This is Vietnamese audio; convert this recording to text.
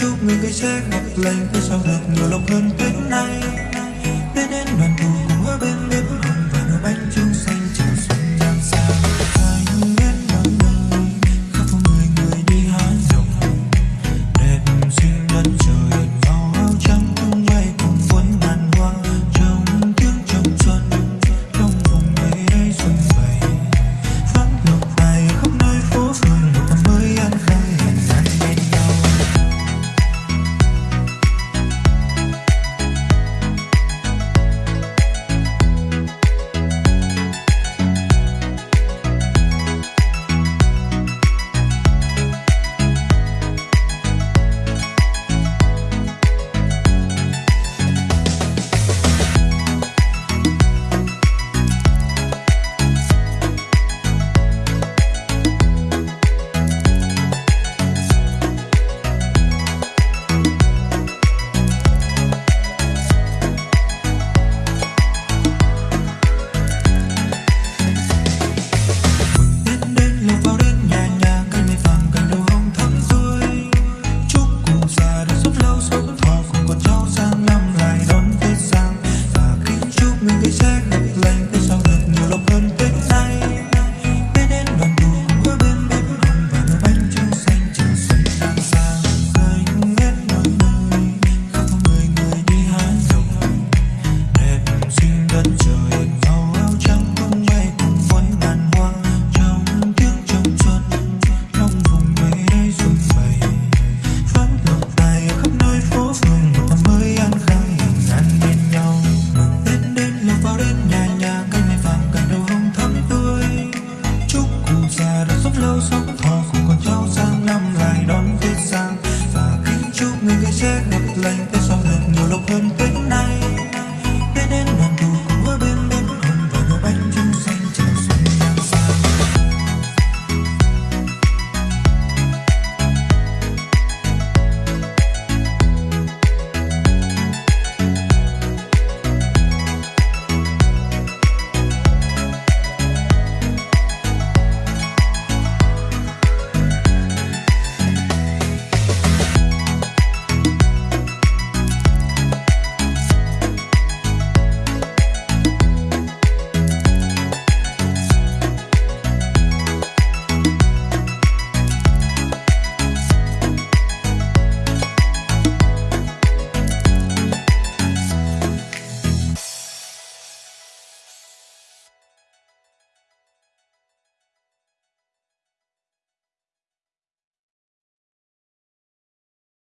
chúc người cây sẽ ngập lành, cứ sao được nhiều lòng hơn tết nay đến đến đoàn tụ cùng ở bên me besar. theo sóng phò cùng con cháu sang, năm lại đón Tết sang và kính chúc người cái sẽ gặp lành Tết sau được nhiều lộc hơn Tết